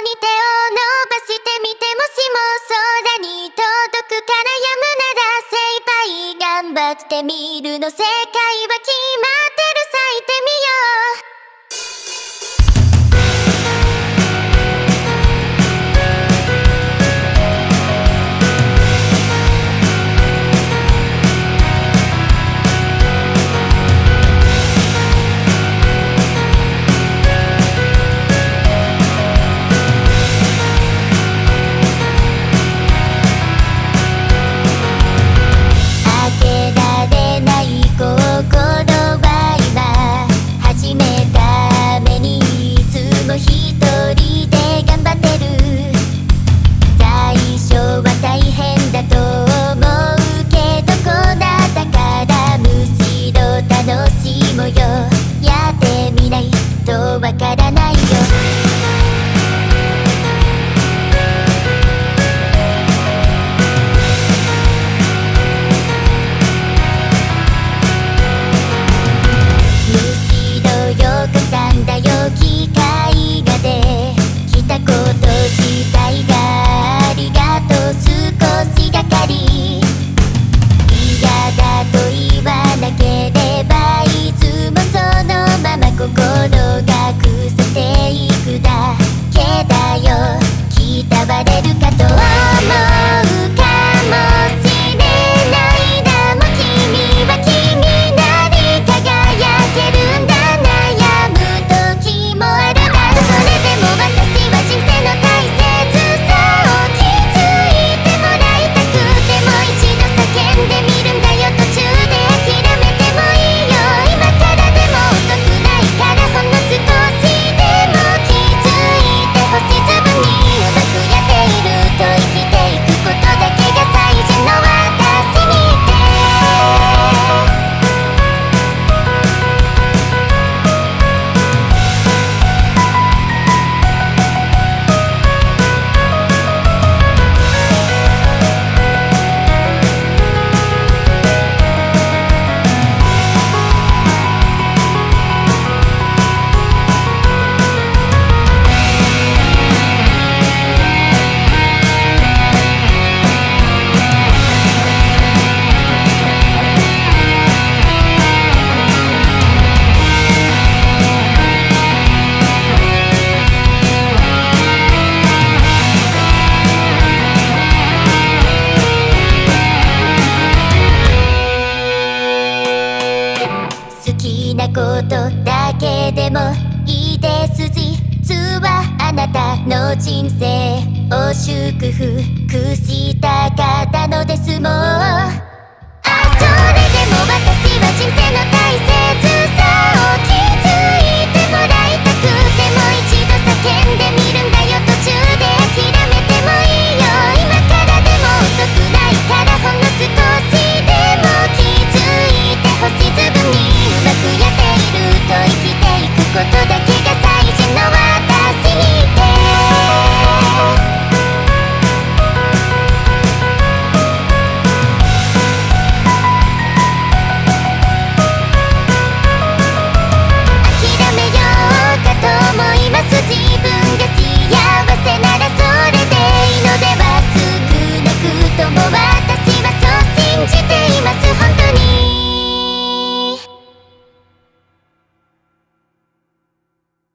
に手を伸ばしてみてもしも空に届くからやむなら精一杯頑張ってみるの世界は決まることだけでもいいです実はあなたの人生を祝福したかったのですもん。